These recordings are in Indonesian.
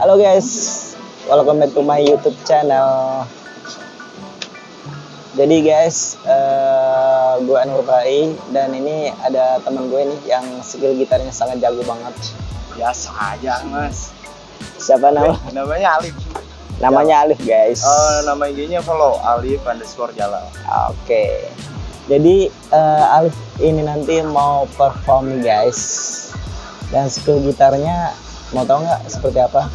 Halo guys, welcome back to my YouTube channel. Jadi guys, uh, gue Anwar Rai dan ini ada teman gue nih yang skill gitarnya sangat jago banget. Biasa aja mas. Siapa nama? Namanya Alif. Namanya Alif guys. Oh, nama IG-nya follow Alif underscore Jalal. Oke. Jadi uh, Alif ini nanti mau perform nih guys. Dan skill gitarnya mau tau nggak seperti apa?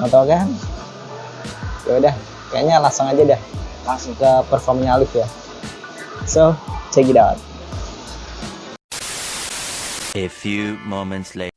Mau tau kan? Ya udah, kayaknya langsung aja deh langsung ke performnya Alif ya so check it out a few moments later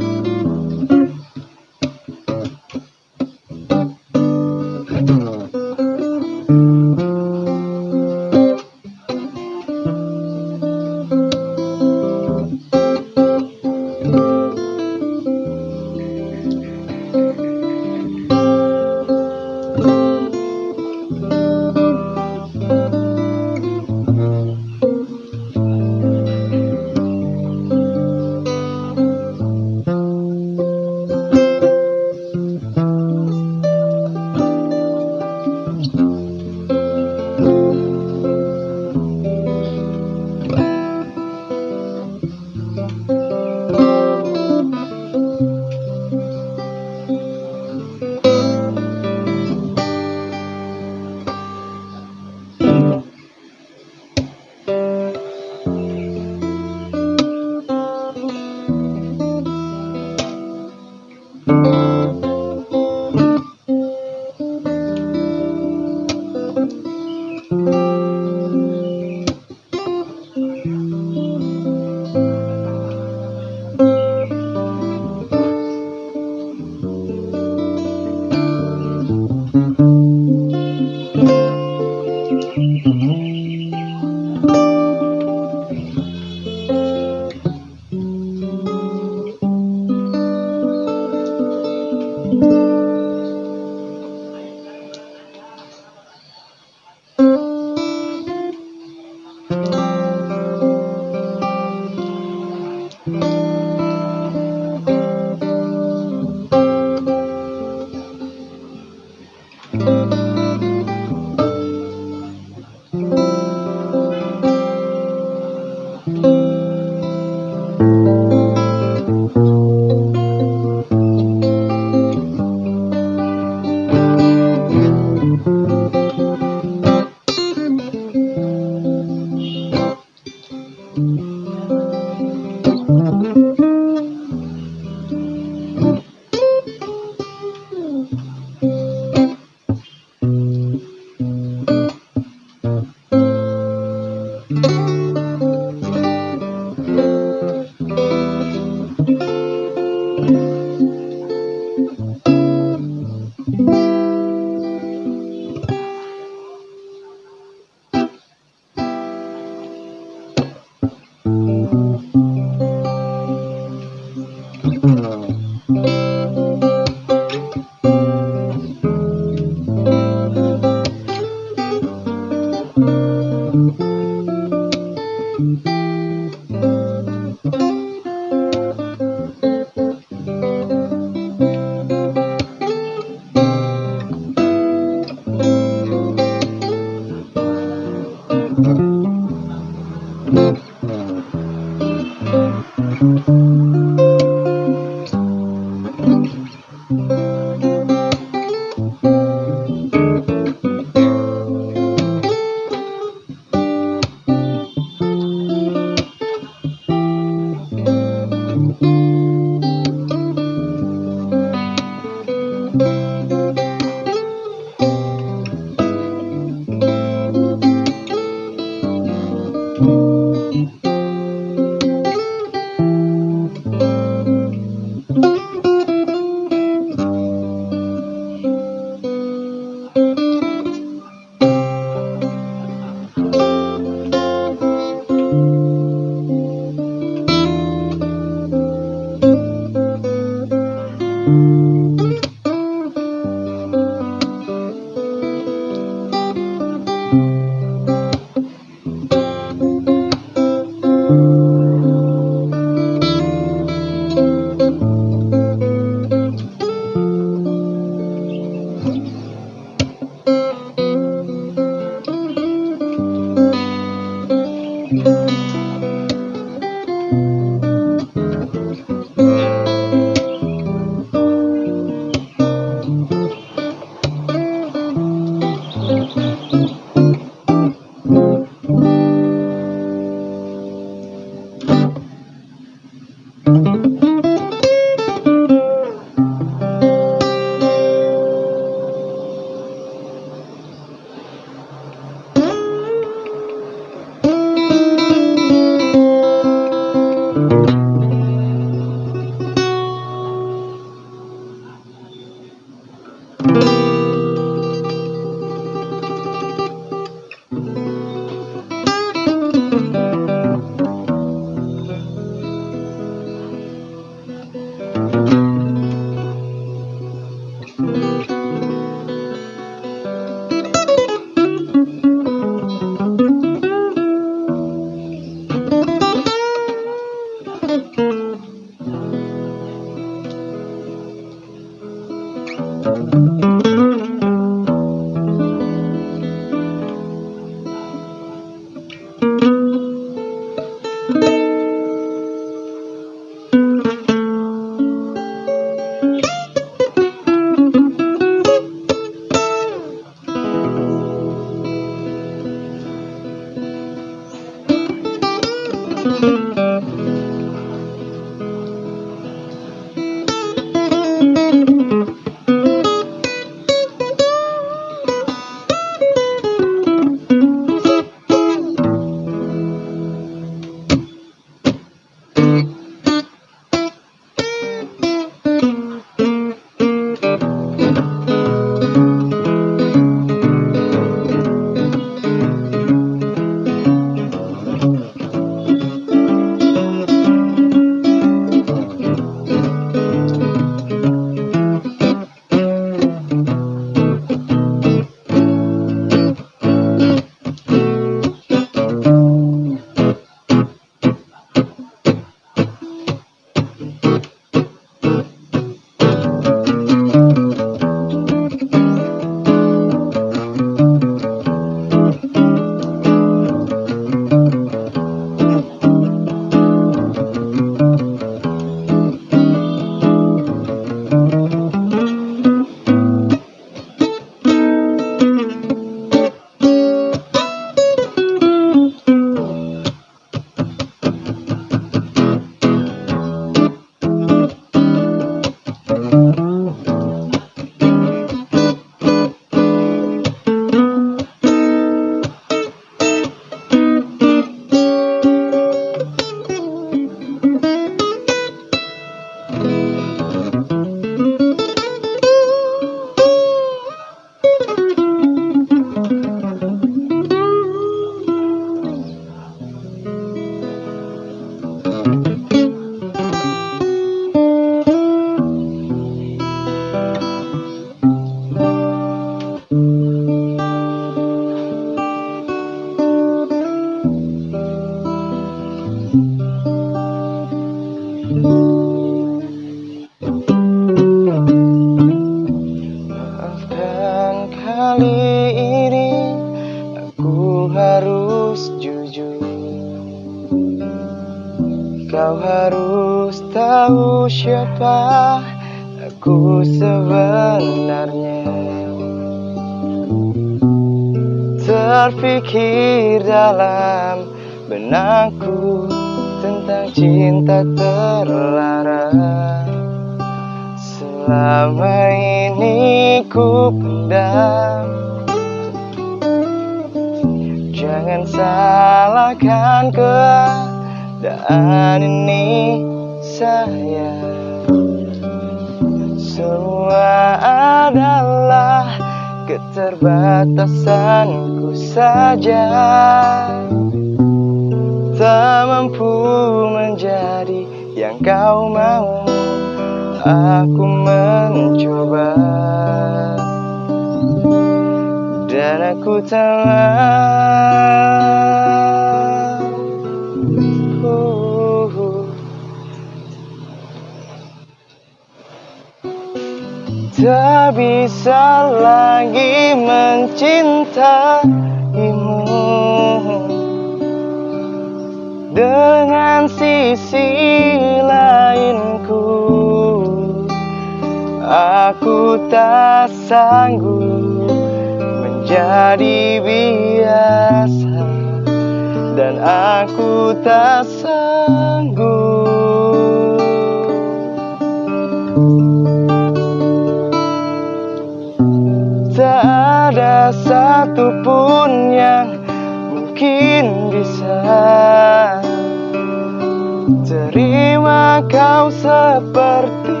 Kau seperti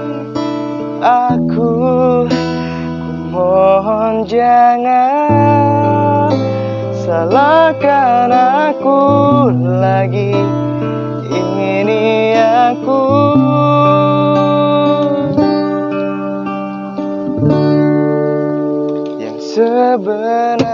aku. Ku mohon jangan Salahkan aku lagi. Ini aku. Yang sebenarnya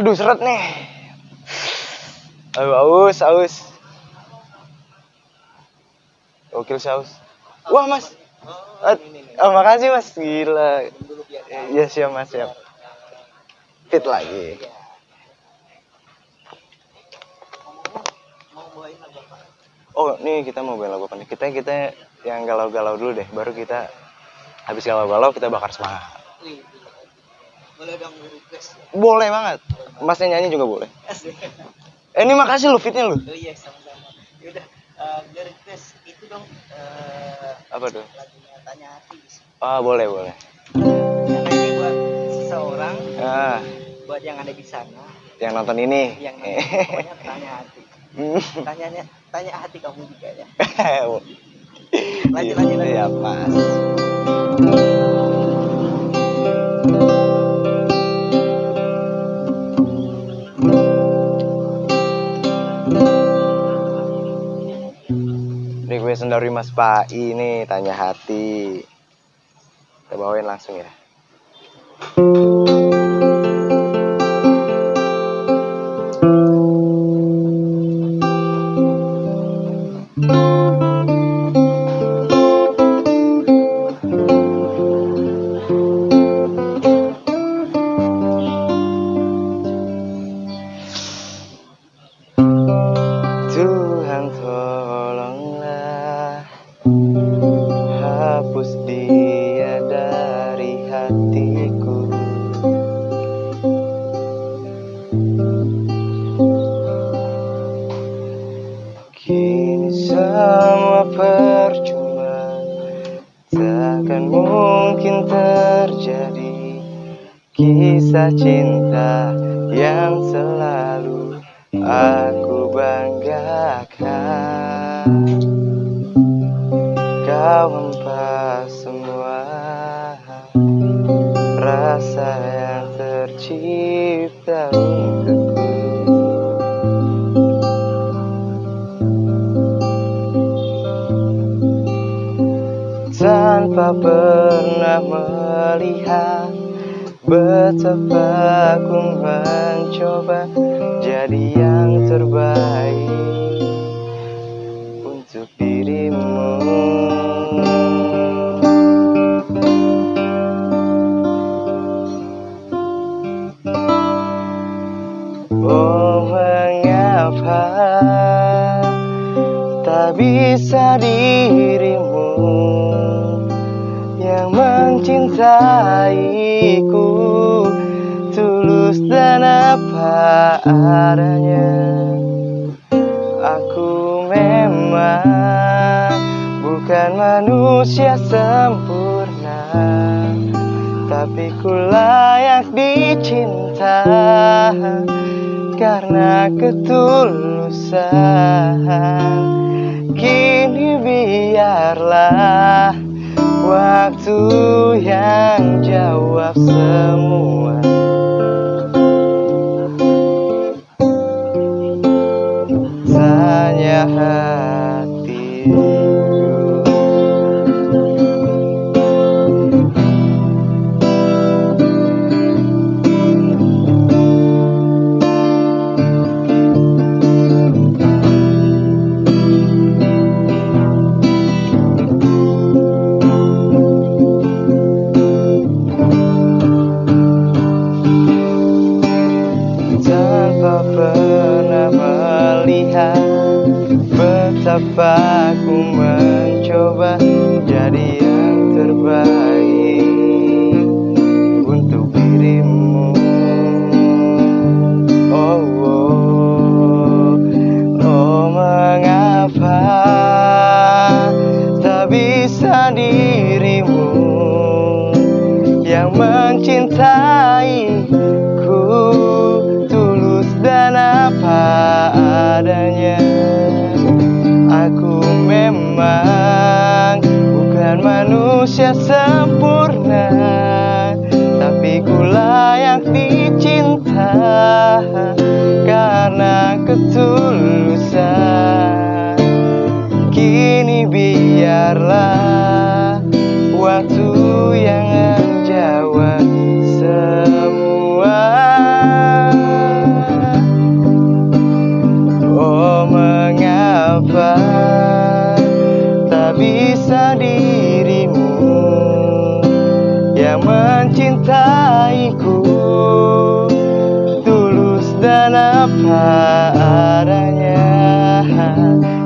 Aduh seret nih. Aduh aus aus. Gokil saus Wah mas. Oh, makasih mas. Gila. Iya siap mas siap. Fit lagi. Oh nih kita mau bawain lagu apa Kita kita yang galau-galau dulu deh. Baru kita Habis galau-galau kita bakar semangat Boleh dong request. Boleh banget Masnya nyanyi juga boleh Eh ini makasih lu fitnya lu Oh iya sama-sama. Yaudah, uh, request itu dong eh, Apa tuh? lagunya Tanya Hati. Ah boleh boleh Karena ini buat seseorang, Ah buat yang ada di sana, yang nonton ini. yang pokoknya tanya hati tanyanya tanya hati kamu juga ya Lanjut, lanjut, lanjut. Ya, Mas. Request dari Mas Pai ini tanya hati. Kita bawain langsung ya. Kau hempas semua Rasa yang tercipta untukku. Tanpa pernah melihat Betapa aku mencoba jadi yang terbaik dirimu. Oh mengapa tak bisa dirimu yang mencintaiku tulus dan apa adanya Aku memang bukan manusia sempurna Tapi ku layak dicinta Karena ketulusan. Kini biarlah Waktu yang jawab semua. Tanya hatiku aku mencoba jadi yang terbaik untuk dirimu. Oh, oh, oh mengapa tak bisa dirimu yang mencintaiku tulus dan apa adanya memang bukan manusia sempurna Tapi ku layak dicinta karena ketulusan. Kini biarlah waktu yang menjawab semua. Oh mengapa bisa dirimu yang mencintaiku. Tulus dan apa adanya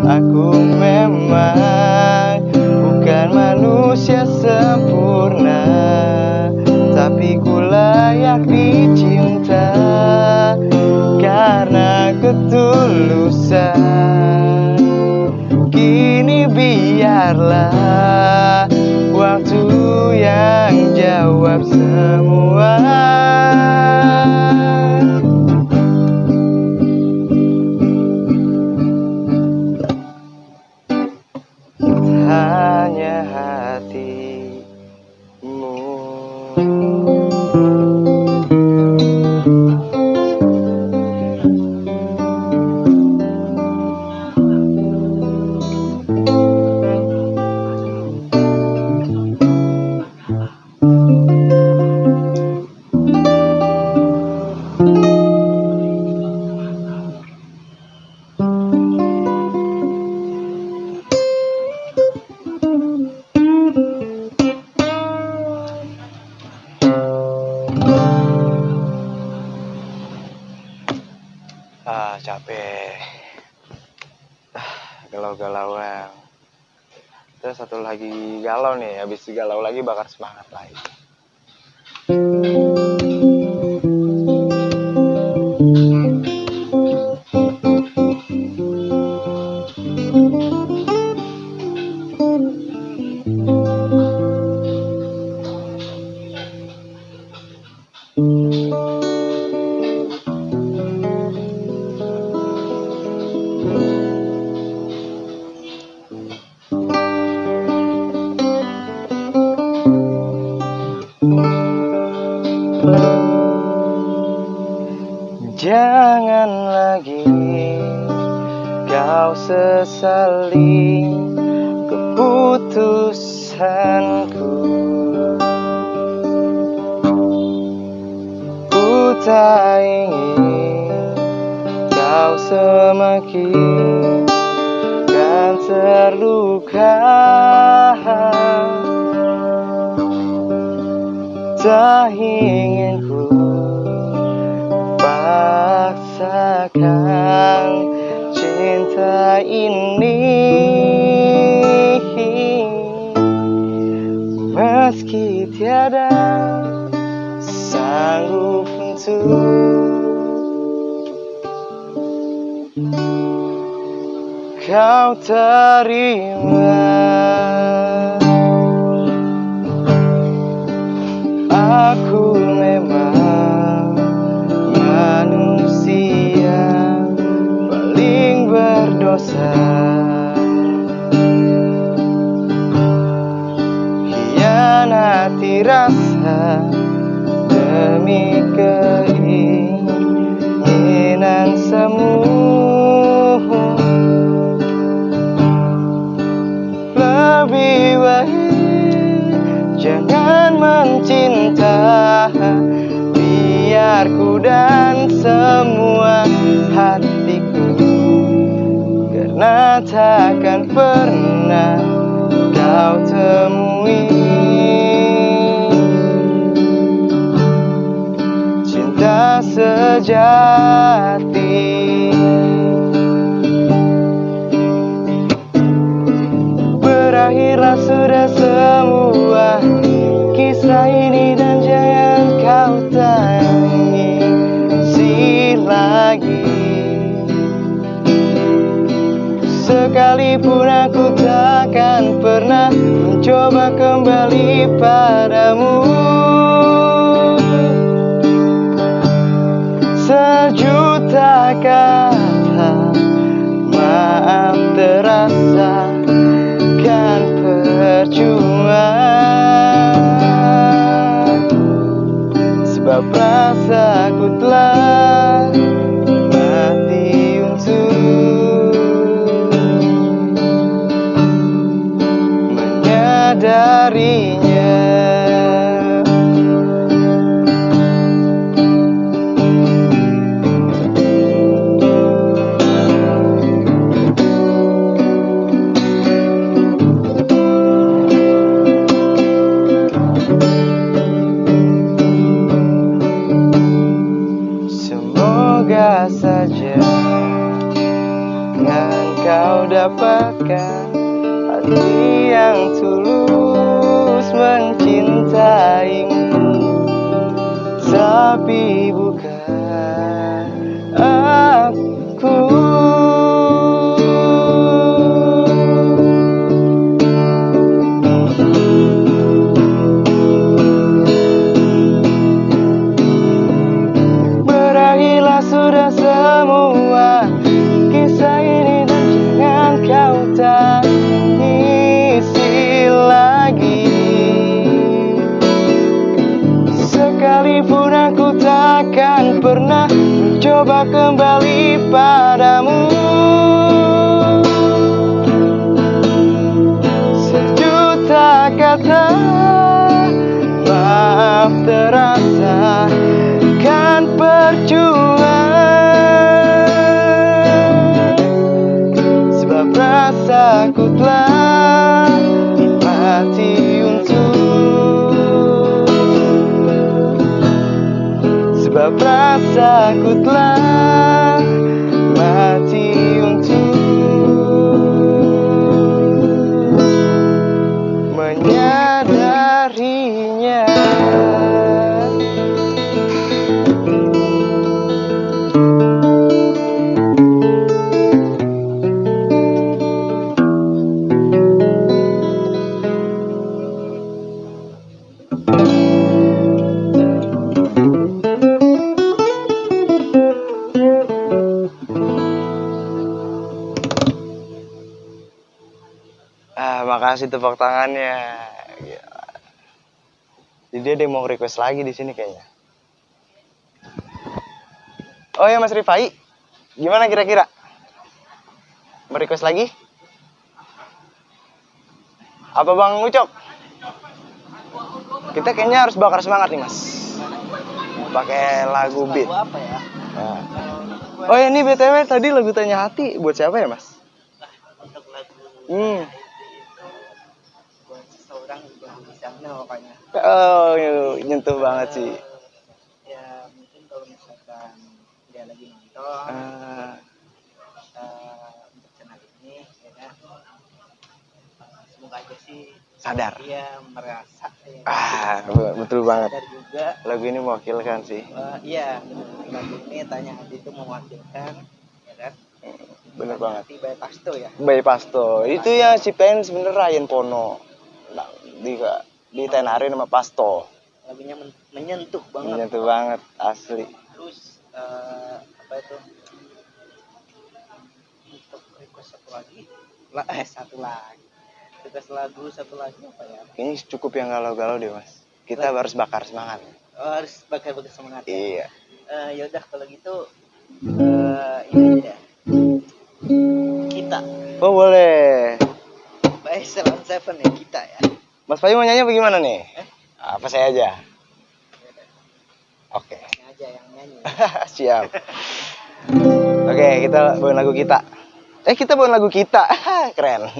Aku memang bukan manusia sempurna Tapi ku layak dicinta Karena ketulusan Kini biarlah Waktu yang jawab semua sudah semua Kisah ini dan jangan kau tangisi lagi. Sekalipun aku takkan pernah mencoba kembali padamu. sebab rasaku telah mati untuk menyadari berasa ku telah makasih tepuk tangannya. Gila. Jadi dia ada yang mau request lagi di sini kayaknya. Oh ya Mas Rifai, gimana kira-kira? Mau request lagi? Apa Bang Ucok? Kita kayaknya harus bakar semangat nih Mas. Pakai lagu beat. Apa ya? Nah. Oh ya ini BTW tadi lagu Tanya Hati buat siapa ya Mas? Hmm. buat seseorang juga pokoknya. Oh, nyentuh banget sih. Ya mungkin kalau misalkan dia lagi nonton Ah, eh, untuk channel ini ya kan eh, semoga aja sih sadar. dia merasa ya, Ah, be- betul banget. sadar juga Lagu ini mewakilkan sih. Eh, iya lagu ini tanya hati itu mewakilkan ya kan Bener banget. by Pasto ya Bay Pasto. Itu ya ciptain sebenernya Ryan Pono. Nah, di ditenarin sama Pasto. lagunya men- menyentuh banget Menyentuh banget asli. terus eh, apa itu untuk request satu lagi lah eh satu lagi request lagu satu lagi apa ya Kayaknya cukup yang galau-galau deh, Mas. Kita harus bakar semangat. oh, harus bakal-bakal semangat ya Iya. Eh, yaudah kalau gitu eh ini aja kita Oh, boleh. by Seven Seven ya kita ya Mas Bayu mau nyanyi apa gimana nih? Eh? Apa saya aja? Oke. Ini aja yang nyanyi Siap. Oke, kita bawain lagu kita. Eh, kita bawain lagu kita. Keren.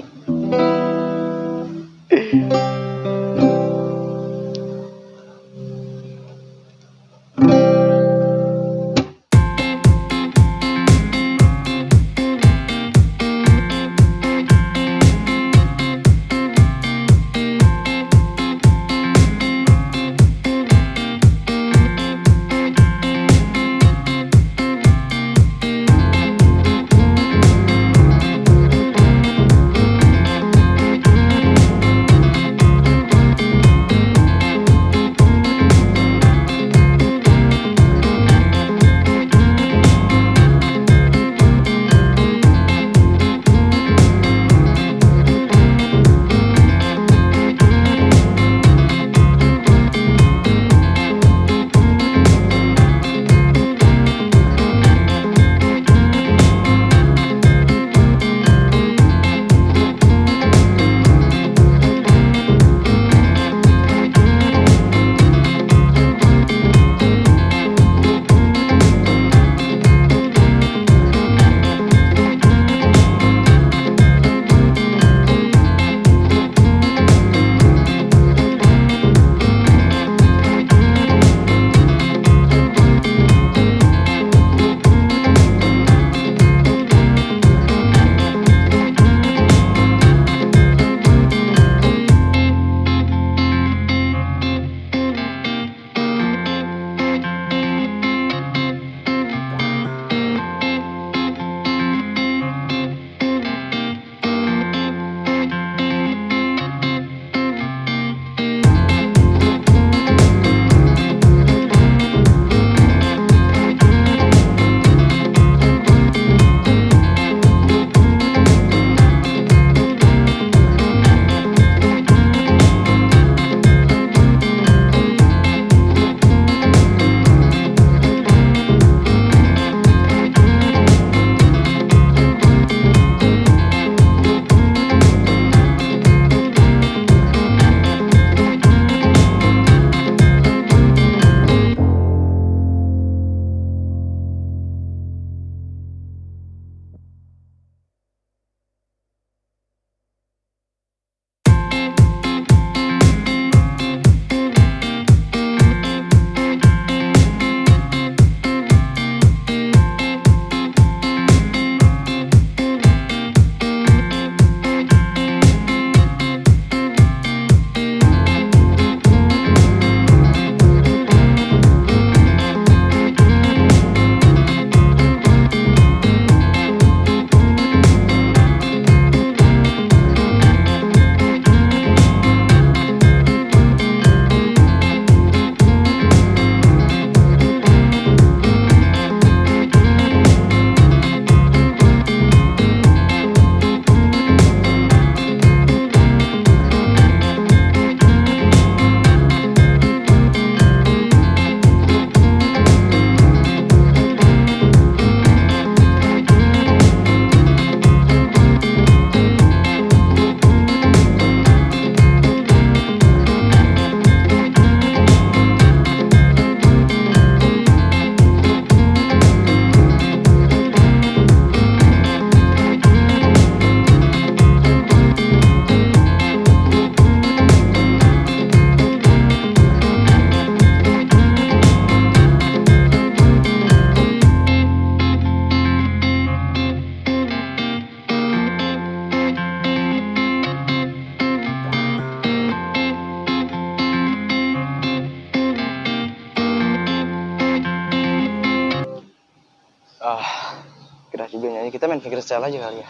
Fingerstyle aja kali ya.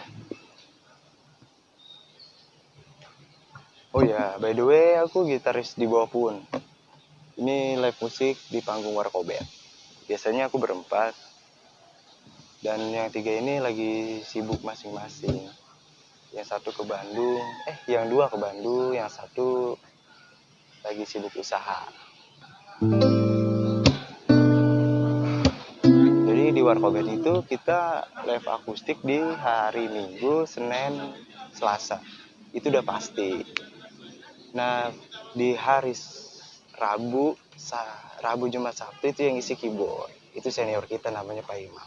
Oh ya, by the way aku gitaris di bawah pun. Ini live musik di panggung Warkobet. Biasanya aku berempat. Dan yang tiga ini lagi sibuk masing-masing. Yang satu ke Bandung, eh yang dua ke Bandung, yang satu lagi sibuk usaha. Jadi di Warkobet itu kita live akustik di hari Minggu, Senin, Selasa. Itu udah pasti. Nah, di hari Rabu, Rabu Jumat Sabtu itu yang isi keyboard. Itu senior kita namanya Pak Imam.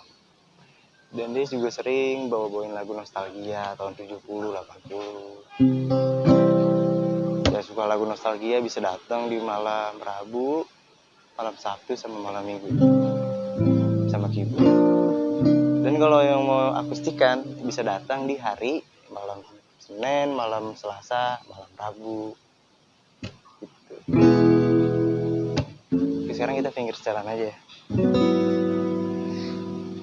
Dan dia juga sering bawa-bawain lagu nostalgia tahun 70, 80. Ya suka lagu nostalgia bisa datang di malam Rabu, malam Sabtu sama malam Minggu. Keyboard. Dan kalau yang mau akustikan bisa datang di hari malam Senin, malam Selasa, malam Rabu. Gitu. Oke, sekarang kita finger jalan aja ya.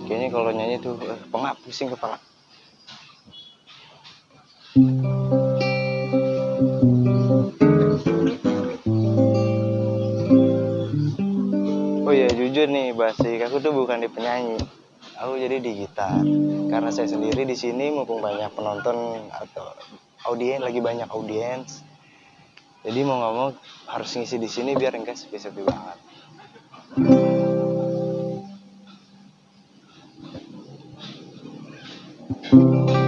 Kayaknya kalau nyanyi tuh eh, pengap pusing kepala. Oh iya jujur nih Basik, aku tuh bukan di penyanyi. Aku jadi di gitar. Karena saya sendiri di sini mumpung banyak penonton atau audiens lagi banyak audiens. Jadi mau nggak mau harus ngisi di sini biar enggak sepi-sepi banget. Geser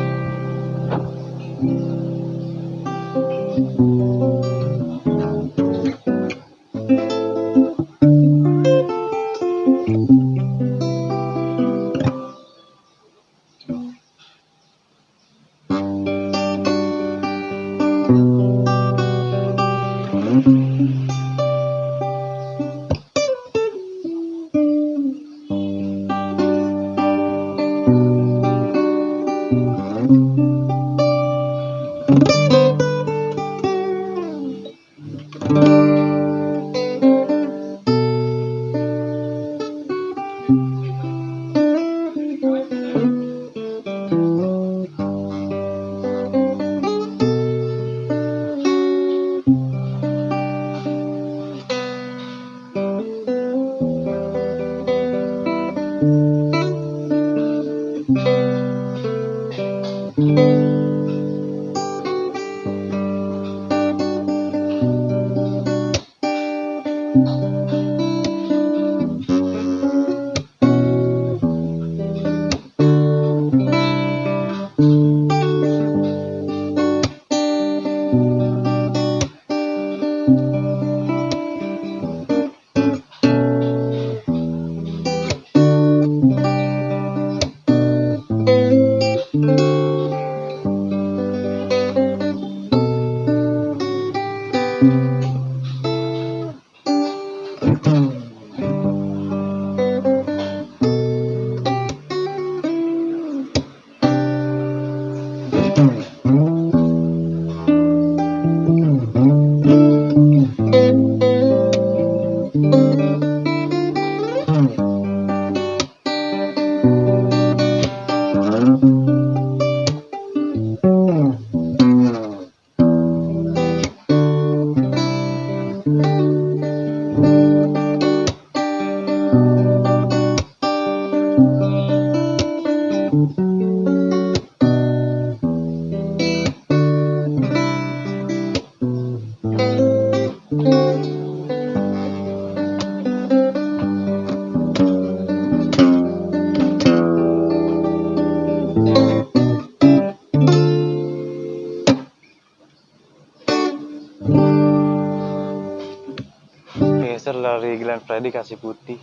Glenn Fredly kasih putih.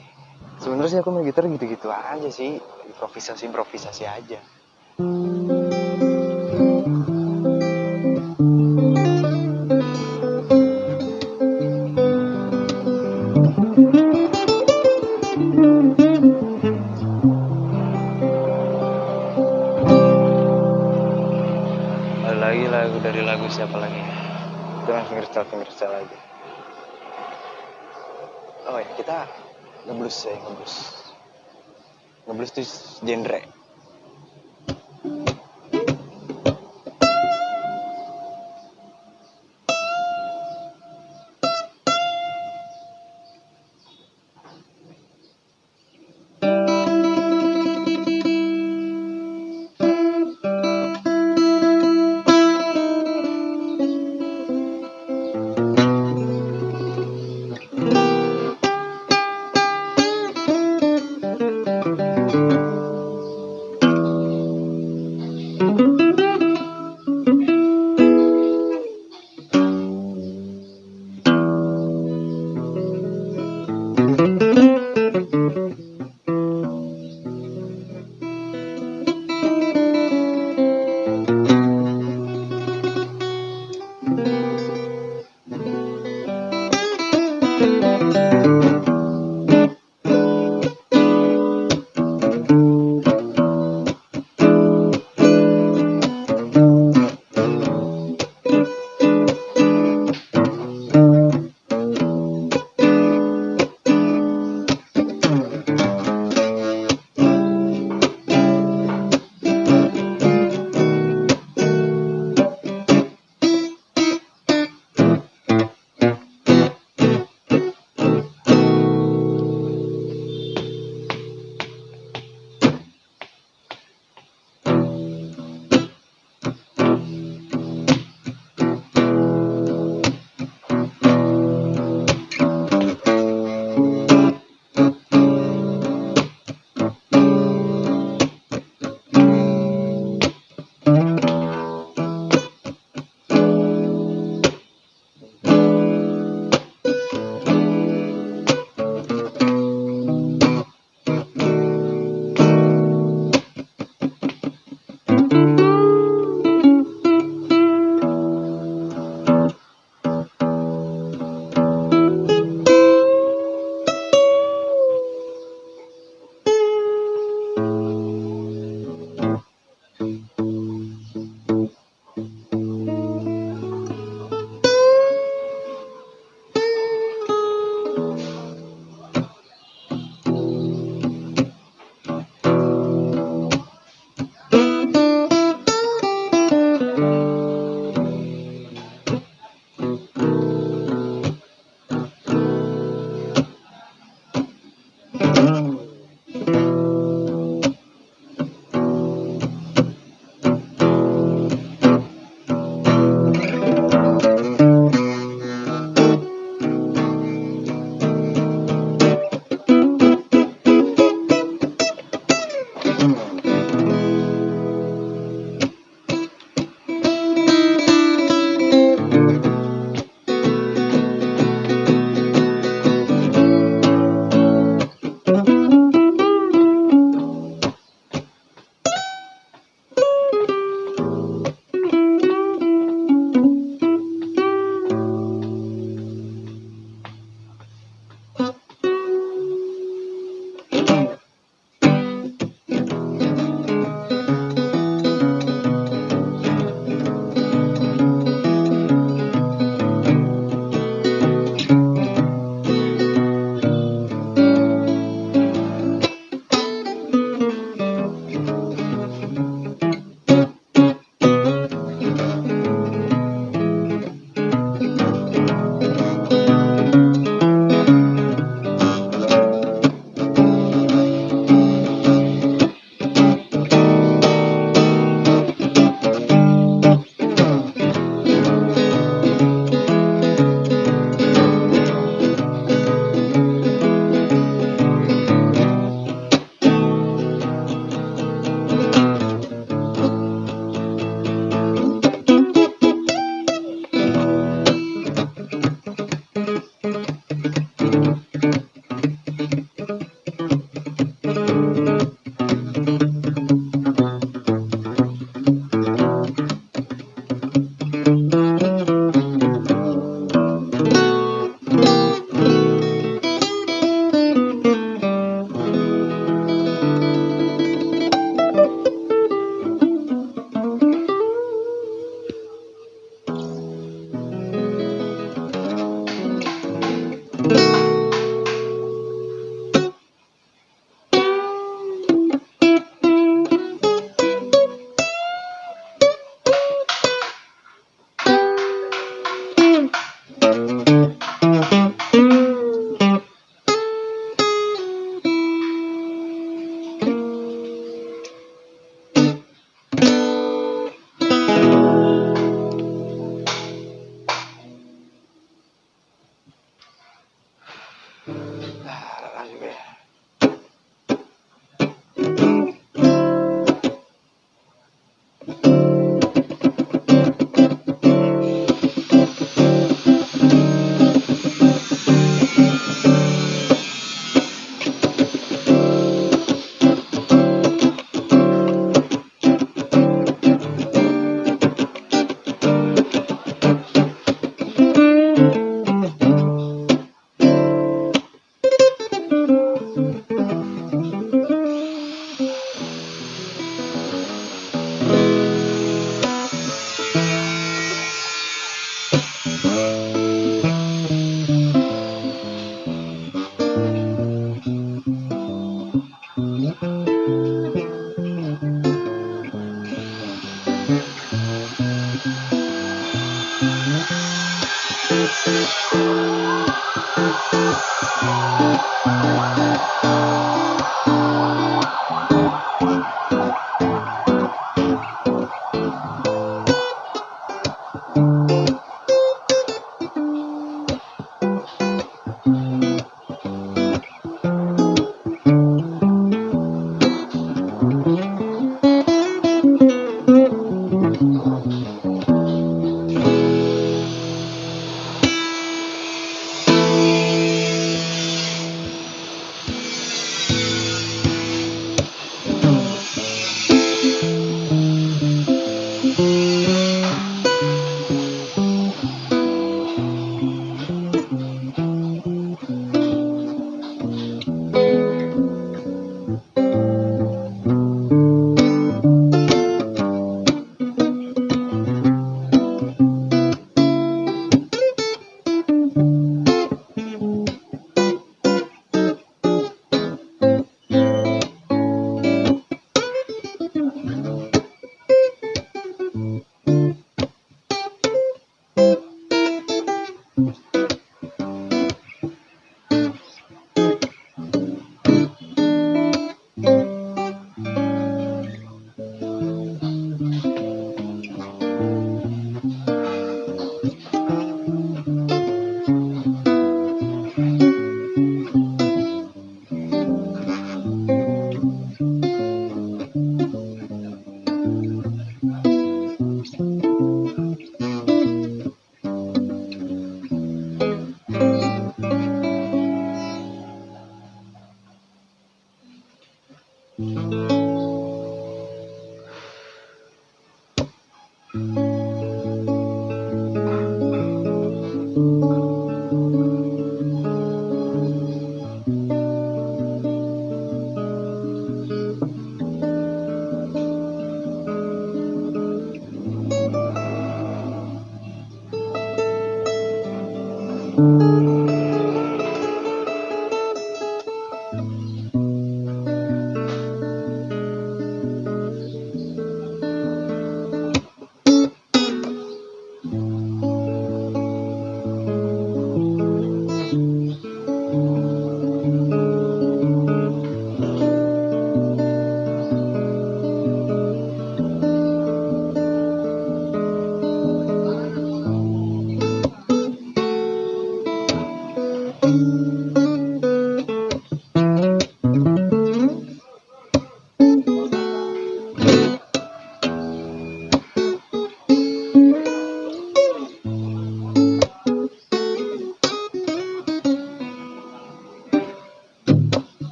Sebenarnya sih aku main gitar gitu-gitu aja sih, improvisasi improvisasi aja. Itu genre.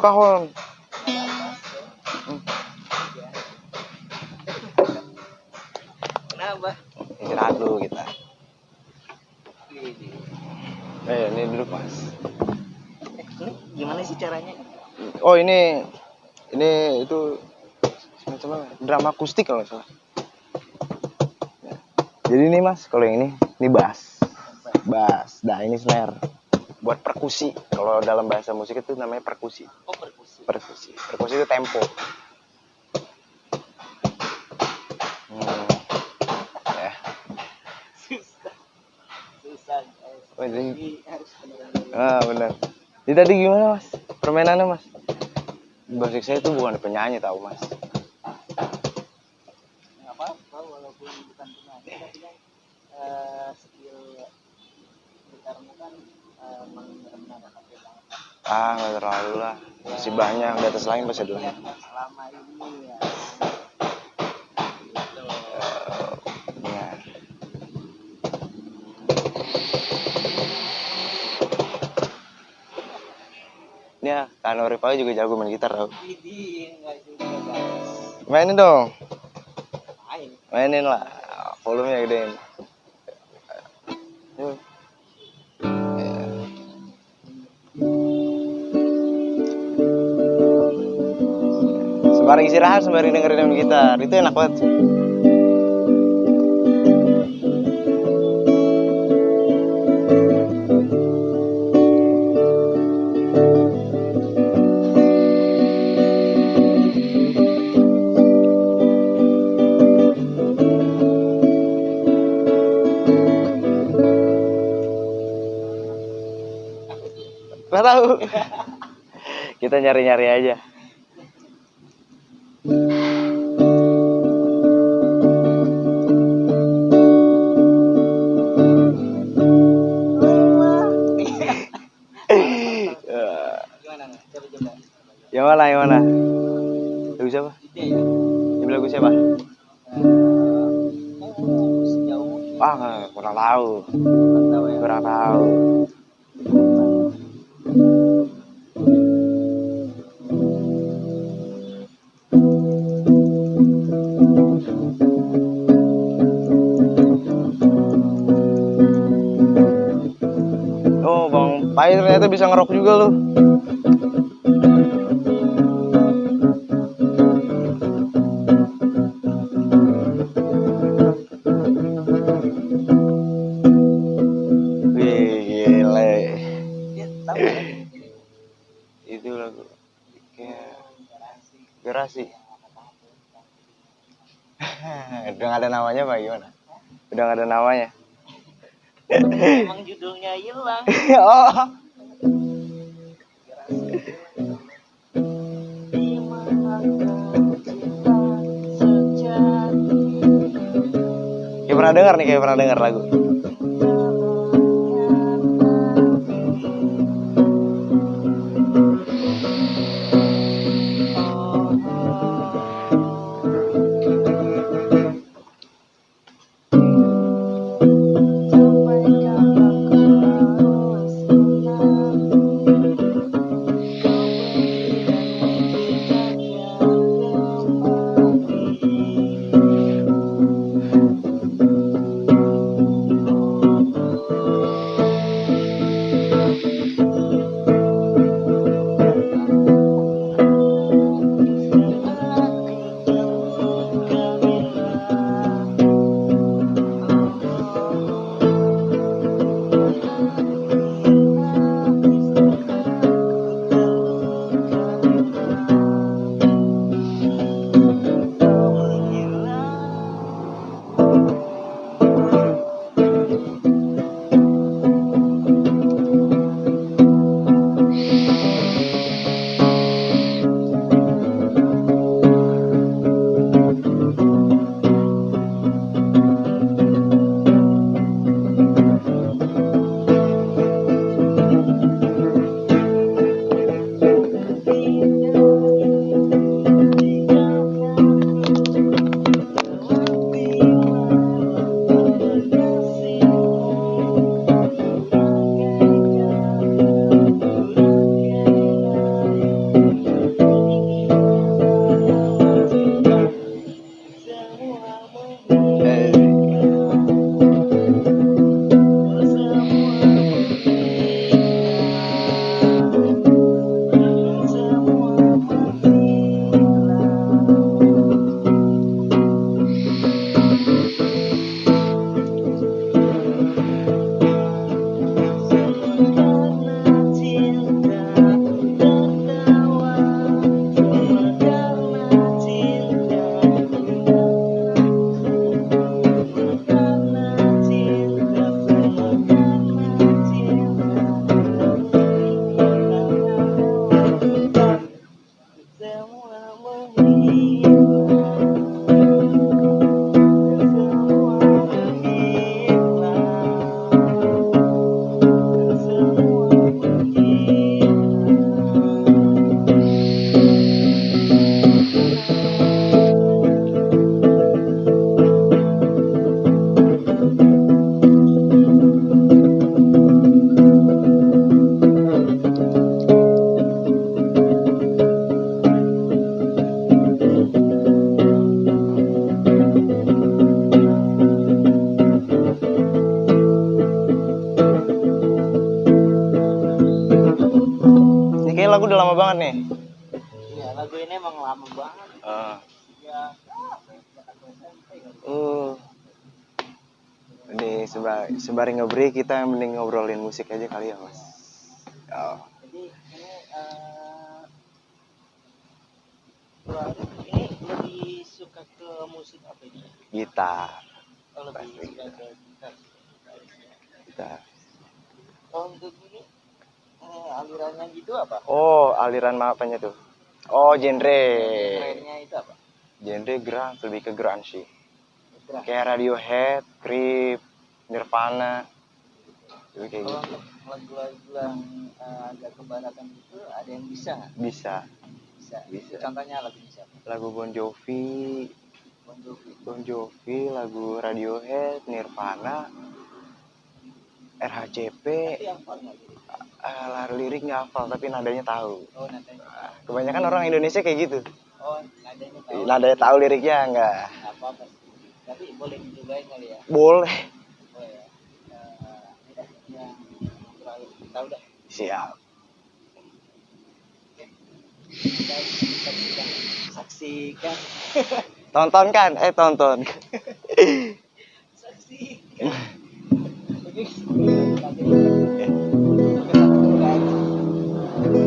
Kahon. Kenapa? Istirahat dulu kita. Eh, ini duduk mas. Eh, ini gimana sih caranya? Oh ini, ini itu semacam drama akustik kalau salah. Jadi ini mas, kalau yang ini, ini bass, bass. Nah ini snare, buat perkusi. Kalau dalam bahasa musik itu namanya perkusi. Perkusi itu tempo. Hmm. Ya. Susah. Susah. Oh, jadi- Ah benar. Jadi tadi gimana mas? Permainannya mas? Basic saya itu bukan penyanyi tahu mas. nggak apa-apa walaupun bukan penyanyi tapi kan eh, skill gitarmu kan eh, benar-benar pakai banget Ah nggak terlalu lah. Masih banyak di atas lain masih ada ya, lagi. selama ini ya. Ini ya, Kano Rival juga jago main gitar tau. Mainin dong, main mainin lah. Volumenya gedein. Sembari istirahat, sembari dengerin gitar. Itu enak banget. Nggak tahu. Kita nyari-nyari aja. Mana? Lagu siapa? Ini lagu siapa? Oh, sejauh nggak- kurang tahu. Hilang oh. Kayak pernah dengar nih, kayak pernah dengar lagu. Lagu udah lama banget nih. Iya, lagu ini emang lama banget. Ah. Ya. Uh. Ini sembari, sembari kita mending ngobrolin musik aja kali ya mas. Oh. Jadi ini gua- ini lebih suka ke musik apa ini? Gitar, Oh, lebih Pasti. suka ke gitar. gitar. Kalau untuk alirannya gitu apa? Oh aliran apanya tuh? Oh genre, Trennya itu apa? genre grunge lebih ke grunge sih. Gerak. Kayak Radiohead, Creep, Nirvana, Jadi kayak Kalau gitu. lagu-lagu yang eh, agak kebaratan itu ada yang bisa nggak? Bisa. Bisa. Bisa. Contohnya lagunya siapa? Lagu Bon Jovi, Bon Jovi. Bon Jovi, lagu Radiohead, Nirvana, RHCP, gitu? eh, lirik nggak hafal tapi nadanya tahu. Oh nadanya. Ah, Kebanyakan orang Indonesia kayak gitu. Oh nadanya tahu. Nadanya tahu liriknya nggak Nggak apa-apa. Tapi boleh dicobain kali ya. boleh. Oh ya. Ini dah yang terakhir tahu dah. Siap. Kita saksikan. Saksikan. Tonton kan? Eh tonton. Saksikan.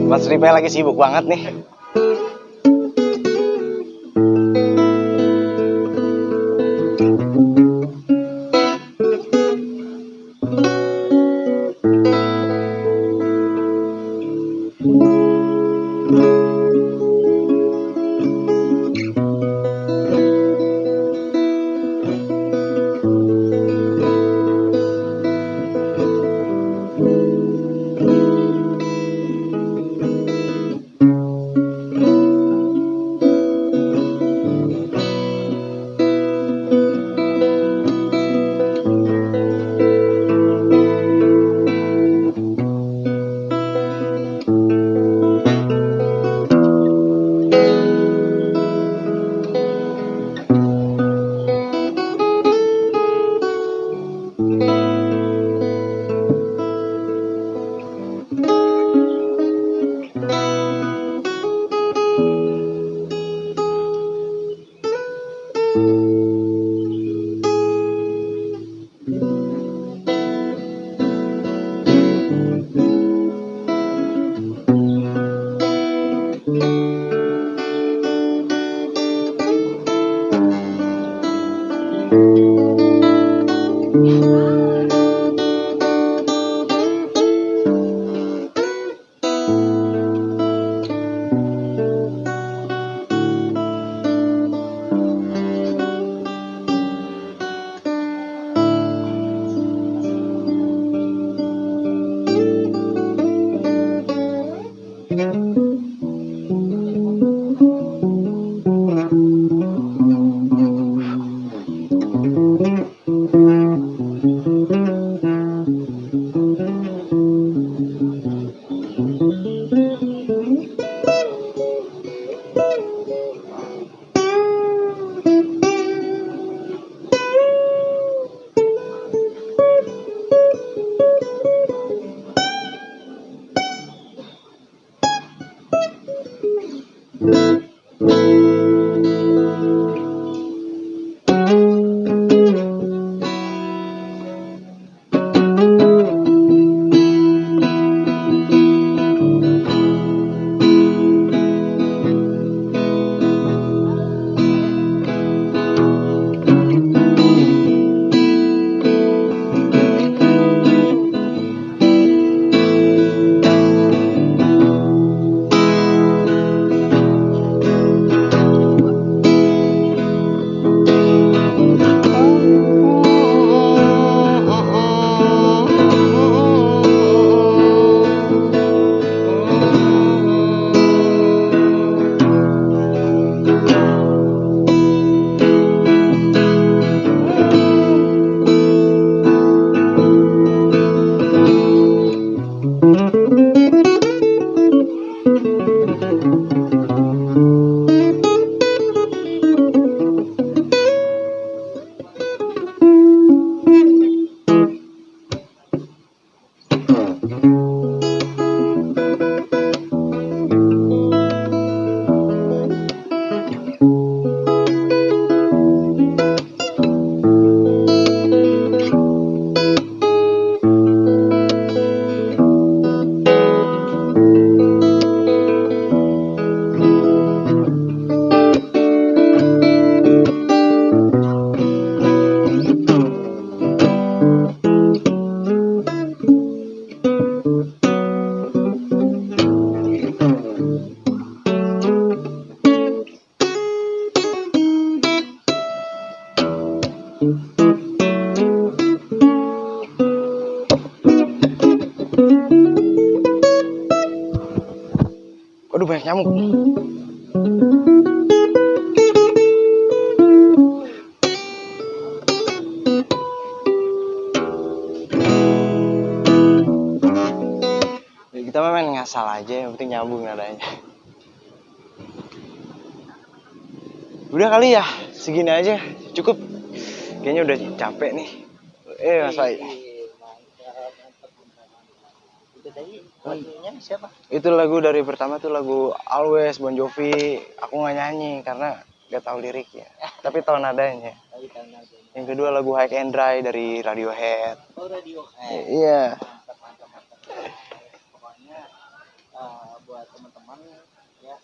Mas Ripe lagi sibuk banget nih. Kali ya, segini aja, cukup. Kayaknya udah capek nih. Eh, Mas Fai. Itu tadi lagunya siapa? Itu lagu dari pertama tuh lagu Always Bon Jovi. Aku nggak nyanyi karena gak tahu liriknya, tapi tahu nadanya. Yang kedua lagu High and Dry dari Radiohead. Oh radio. I- Iya. Mantap, mantap, mantap. Pokoknya eh, buat teman-teman ya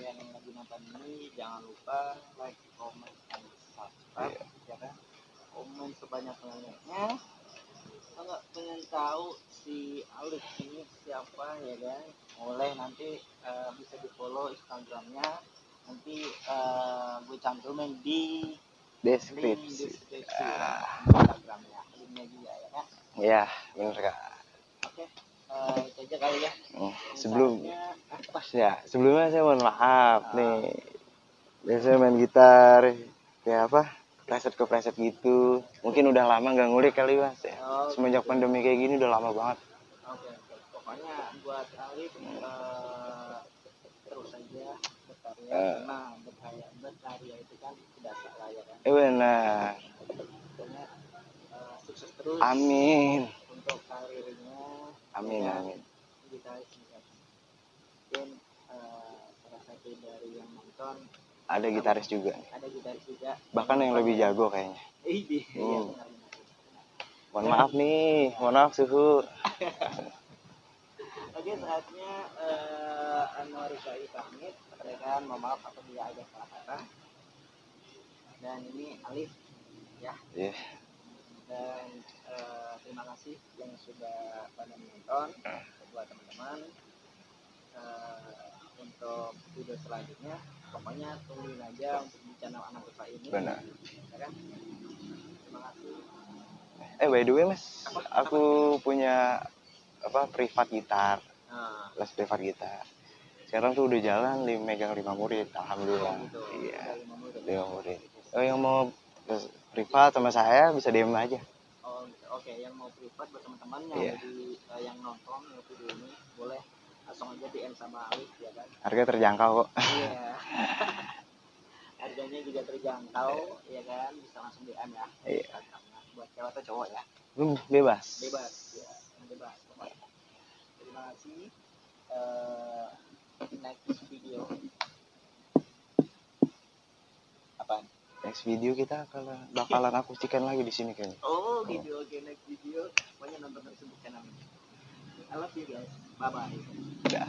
yang lagi nonton ini jangan lupa like, comment, and subscribe ya kan. Komen sebanyak banyaknya. Kalau pengen tahu si Alif ini siapa ya kan, boleh nanti eh, bisa di follow Instagramnya. Nanti eh, gue cantumin di Deskripsi. deskripsi Ah. Instagramnya, linknya juga ya kan. Iya, bener kak. Oke, eh, itu aja kali ya. Hmm, Sebelum Misalnya, apa? ya sebelumnya saya mohon maaf nih. Biasanya main gitar kayak apa? Preset ke preset gitu. Mungkin udah lama nggak ngulik kali mas ya. Oh, Semenjak pandemi kayak gini udah lama banget. Oke. Pokoknya buat Alif eh, terus aja berkarya Eh. karena berkarya berkarya itu kan tidak salah ya kan. Eh benar. Pokoknya eh, sukses terus Amin. untuk karirnya. Amin ya amin. Juga. Mungkin eh, salah satu dari yang nonton Ada gitaris juga. ada gitaris juga. Bahkan yang lebih jago kayaknya. Eh, iya, Hmm. benar. Mohon maaf nih, mohon maaf suhu. Oke, saatnya eh Anwar Rifai pamit. Rekan, mohon maaf apabila ada salah kata. Dan ini Alif, ya. Iya. Dan eh, terima kasih yang sudah pada menonton. Buat teman-teman. Eh, untuk video selanjutnya, pokoknya tungguin aja untuk di channel Anak Rifai ini. Benar. Ya kan? Terima kasih. Eh by the way mas, aku punya apa privat gitar, Nah, les privat gitar. Sekarang tuh udah jalan lim megang lima murid, alhamdulillah. gitu. Iya, lima murid. Oh yang mau privat sama saya bisa DM aja. Oh, oke. Yang mau privat buat teman-teman yang Iya. lagi eh, yang nonton video ini boleh langsung aja DM sama Alif ya kan. Harga terjangkau kok. Iya. Harganya juga terjangkau ya kan, bisa langsung DM ya. Iya. Buat cewek atau cowok ya. Hmm, Bebas. Bebas ya, bebas. pokoknya. Terima kasih. Eh, next video. Apa? Next video kita kalau bakalan akustikan lagi di sini kayaknya. Oh, video oke next video. Pokoknya nonton terus channel ini. I love you guys. Bye bye. Udah.